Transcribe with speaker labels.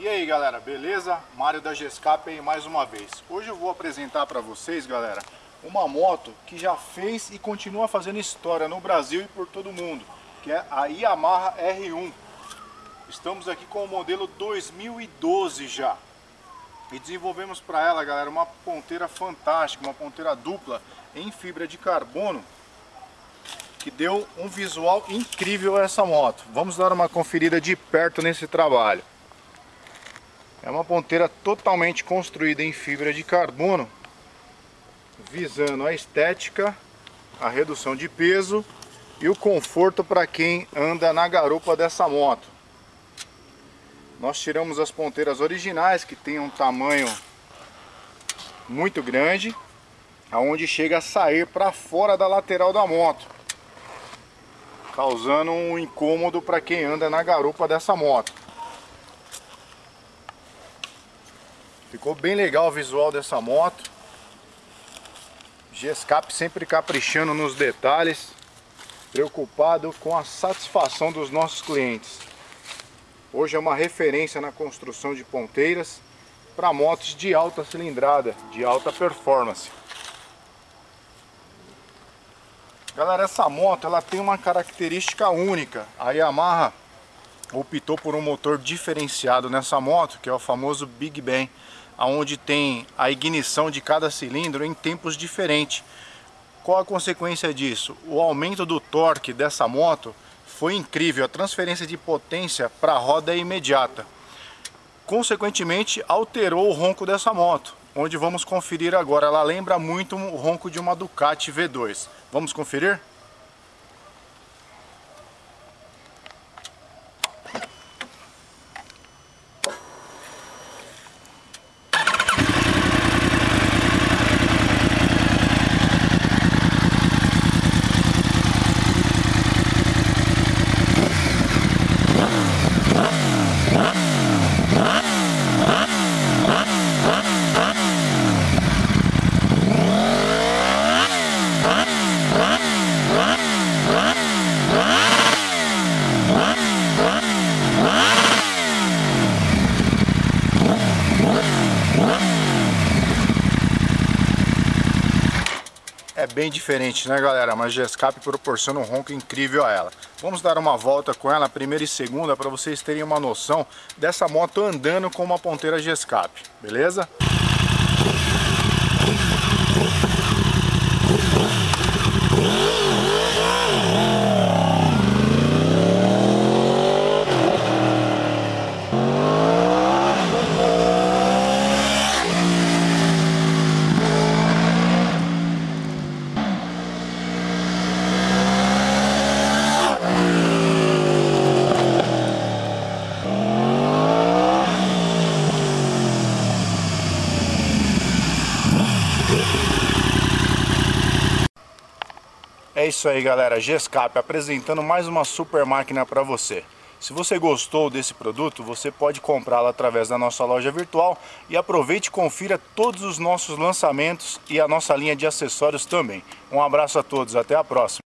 Speaker 1: E aí galera, beleza? Mário da Gescap aí mais uma vez. Hoje eu vou apresentar para vocês, galera, uma moto que já fez e continua fazendo história no Brasil e por todo mundo, que é a Yamaha R1. Estamos aqui com o modelo 2012 já. E desenvolvemos para ela, galera, uma ponteira fantástica, uma ponteira dupla em fibra de carbono que deu um visual incrível a essa moto. Vamos dar uma conferida de perto nesse trabalho. É uma ponteira totalmente construída em fibra de carbono, visando a estética, a redução de peso e o conforto para quem anda na garupa dessa moto. Nós tiramos as ponteiras originais, que tem um tamanho muito grande, aonde chega a sair para fora da lateral da moto causando um incômodo para quem anda na garupa dessa moto. Ficou bem legal o visual dessa moto. G-Escape sempre caprichando nos detalhes, preocupado com a satisfação dos nossos clientes. Hoje é uma referência na construção de ponteiras para motos de alta cilindrada, de alta performance. Galera, essa moto ela tem uma característica única. A Yamaha optou por um motor diferenciado nessa moto, que é o famoso Big Bang, onde tem a ignição de cada cilindro em tempos diferentes. Qual a consequência disso? O aumento do torque dessa moto foi incrível, a transferência de potência para a roda é imediata. Consequentemente, alterou o ronco dessa moto onde vamos conferir agora. Ela lembra muito o ronco de uma Ducati V2. Vamos conferir? É bem diferente, né galera? Mas G-Escape proporciona um ronco incrível a ela. Vamos dar uma volta com ela, primeira e segunda, para vocês terem uma noção dessa moto andando com uma ponteira G-Escape, beleza? É isso aí galera, G-Escape apresentando mais uma super máquina para você. Se você gostou desse produto, você pode comprá-lo através da nossa loja virtual e aproveite e confira todos os nossos lançamentos e a nossa linha de acessórios também. Um abraço a todos, até a próxima.